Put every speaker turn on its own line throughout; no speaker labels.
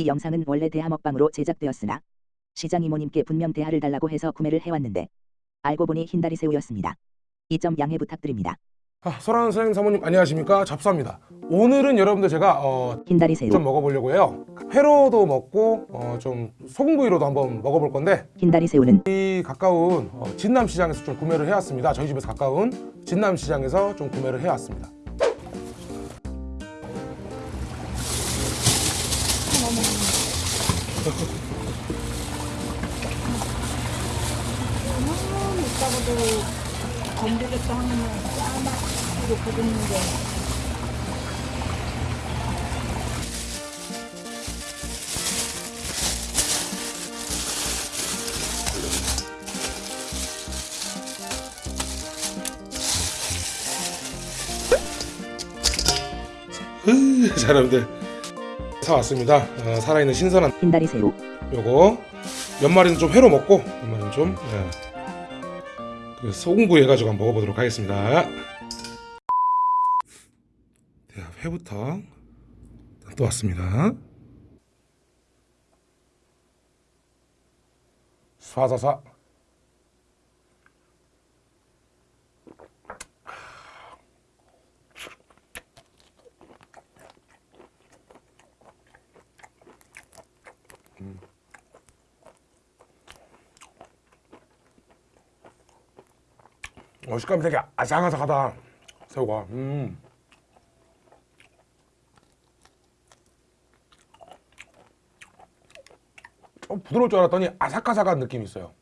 이 영상은 원래 대하 먹방으로 제작되었으나 시장 이모님께 분명 대하를 달라고 해서 구매를 해왔는데 알고 보니 흰다리 새우였습니다. 이 점 양해 부탁드립니다.
아, 설아는 선생님 사모님 안녕하십니까? 잡수합니다. 오늘은 여러분들 제가 어,
흰다리 새우,
좀 먹어보려고 해요. 회로도 먹고 어, 좀 소금구이로도 한번 먹어볼 건데
흰다리 새우는?
이 가까운 어, 진남시장에서 좀 구매를 해왔습니다. 저희 집에서 가까운 진남시장에서 좀 구매를 해왔습니다
가만히 있다가도 건드렸다 하면 까맣고 부드는데.
자 여러분들 사왔습니다. 어, 살아있는 신선한
흰다리 새우,
요거. 연말에는 좀 회로 먹고 연말에는 좀 예. 그 소금구이 해가지고 한번 먹어보도록 하겠습니다. 자, 회부터 또 왔습니다. 쏴사사 어, 식감이 되게 아삭아삭하다. 새우가. 음. 좀 부드러울 줄 알았더니 아삭아삭한 느낌이 있어요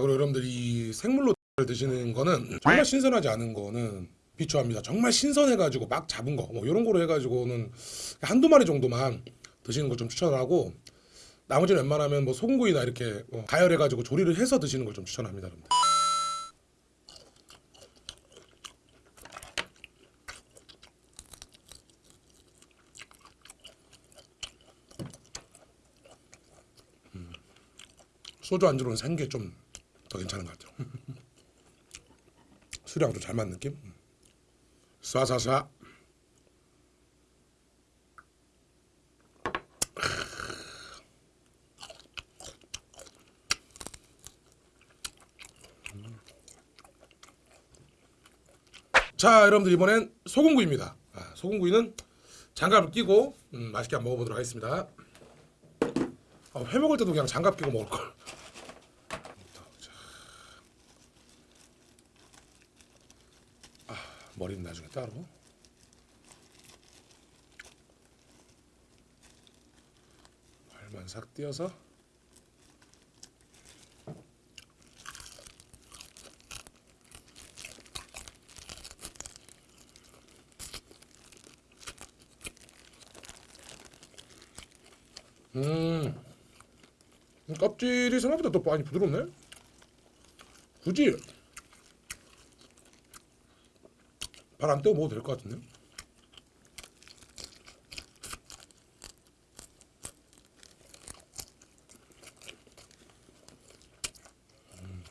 아 그리고 여러분들 이 생물로 드시는 거는 정말 신선하지 않은 거는 비추합니다. 정말 신선해가지고 막 잡은 거, 뭐 이런 거로 해가지고는 한두 마리 정도만 드시는 걸 좀 추천하고 나머지는 웬만하면 뭐 소금구이나 이렇게 뭐 가열해가지고 조리를 해서 드시는 걸 좀 추천합니다, 여러분들. 음. 소주 안주로는 생게 좀 더 괜찮은 것 같아요. 술이랑 좀잘 맞는 느낌? 쏴쏴쏴. 자 여러분들 이번엔 소금구이입니다. 아, 소금구이는 장갑을 끼고 음, 맛있게 한번 먹어보도록 하겠습니다. 아, 회 먹을 때도 그냥 장갑 끼고 먹을걸 머리는 나중에 따로. 발만 싹 띄어서. 음 껍질이 생각보다 또 많이 부드럽네. 굳이 발 안 떼고 먹어도 될 것 같은데요? 음.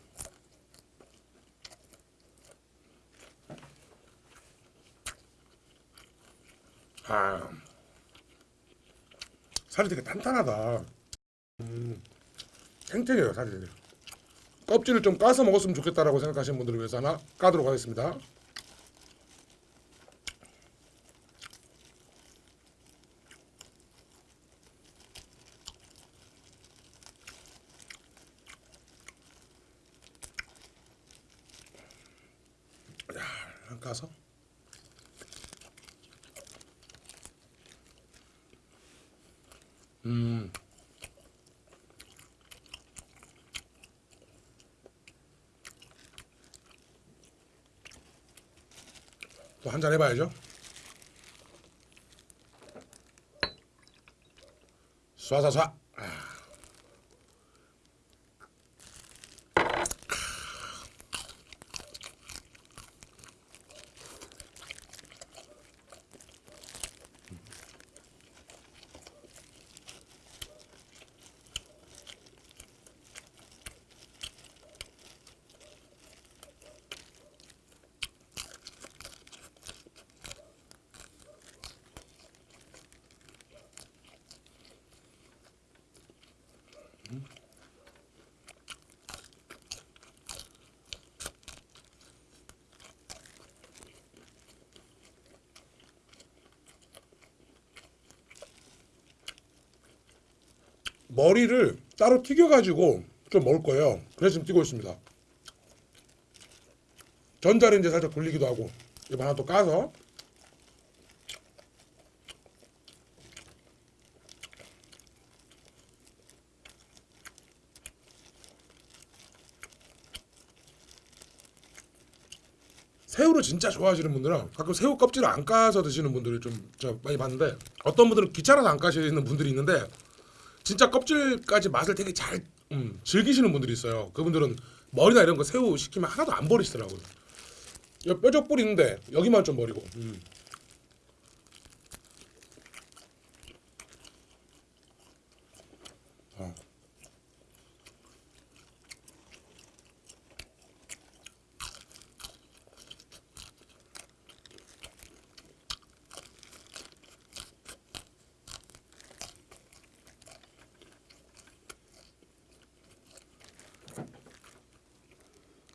아. 살이 되게 탄탄하다. 음. 탱탱해요 살이. 껍질을 좀 까서 먹었으면 좋겠다라고 생각하시는 분들을 위해서 하나 까도록 하겠습니다. 야, 까서. 음. 또 한 잔 해봐야죠. 쏴쏴쏴. 머리를 따로 튀겨가지고 좀 먹을 거예요. 그래서 지금 뛰고 있습니다. 전자레인지 살짝 돌리기도 하고 이거 하나 또 까서 새우를 진짜 좋아하시는 분들은 가끔 새우 껍질을 안 까서 드시는 분들을 좀 많이 봤는데 어떤 분들은 귀찮아서 안 까시는 분들이 있는데 진짜 껍질까지 맛을 되게 잘 음, 즐기시는 분들이 있어요. 그분들은 머리나 이런 거 새우 시키면 하나도 안 버리시더라고요. 여기 뼈적 뿌리 있는데 여기만 좀 버리고. 음.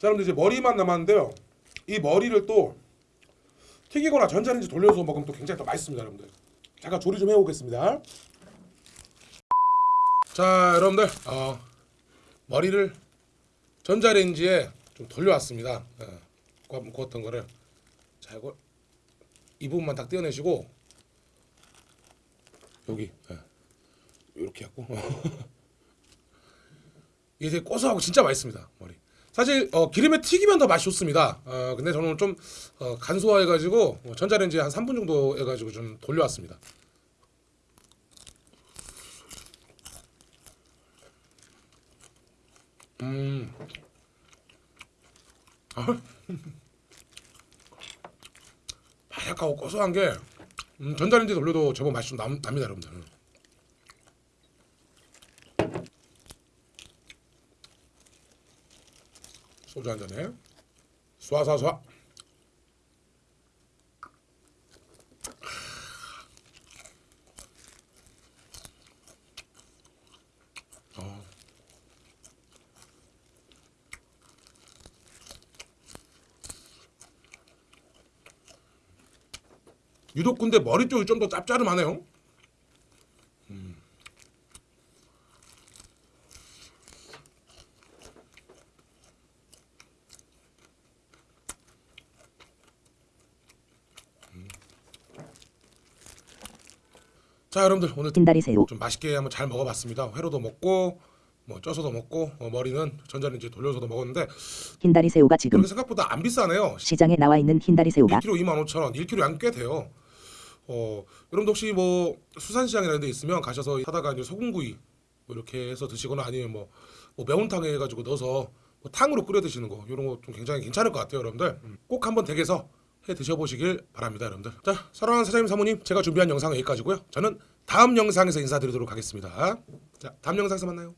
자, 여러분들 이제 머리만 남았는데요. 이 머리를 또 튀기거나 전자레인지 돌려서 먹으면 또 굉장히 더 맛있습니다, 여러분들. 잠깐 조리 좀 해오겠습니다. 자, 여러분들, 어, 머리를 전자레인지에 좀 돌려왔습니다. 예, 구웠던 거를 자, 이거 이 부분만 딱 떼어내시고 여기 예, 이렇게 갖고 이게 되게 고소하고 진짜 맛있습니다 머리. 사실 어, 기름에 튀기면 더 맛이 좋습니다. 어, 근데 저는 좀 어, 간소화해가지고 어, 전자레인지에 한 3분 정도 해가지고 좀 돌려왔습니다. 음. 아. 바삭하고 고소한 게 음, 전자레인지 돌려도 제법 맛이 좀 남, 납니다, 여러분들. 소주 한 잔에 쏴쏴쏴 어. 유독 근데 머리 쪽이 좀 더 짭짤하네요. 자 여러분들 오늘
흰다리 새우,
좀 맛있게 한번 잘 먹어봤습니다. 회로도 먹고 뭐 쪄서도 먹고 어, 머리는 전자레인지 돌려서도 먹었는데
흰다리 새우가 지금
생각보다 안 비싸네요.
시장에 나와 있는 흰다리 새우가
1kg 25,000원, 1kg 양꽤 돼요. 어, 여러분도 혹시 뭐 수산시장이라는 데 있으면 가셔서 사다가 이제 소금구이 뭐 이렇게 해서 드시거나 아니면 뭐, 뭐 매운탕에 해가지고 넣어서 뭐 탕으로 끓여 드시는 거 이런 거 좀 굉장히 괜찮을 것 같아요, 여러분들. 음, 꼭 한번 댁에서 해 드셔보시길 바랍니다, 여러분들. 자, 사랑하는 사장님 사모님, 제가 준비한 영상은 여기까지고요. 저는 다음 영상에서 인사드리도록 하겠습니다. 자, 다음 영상에서 만나요.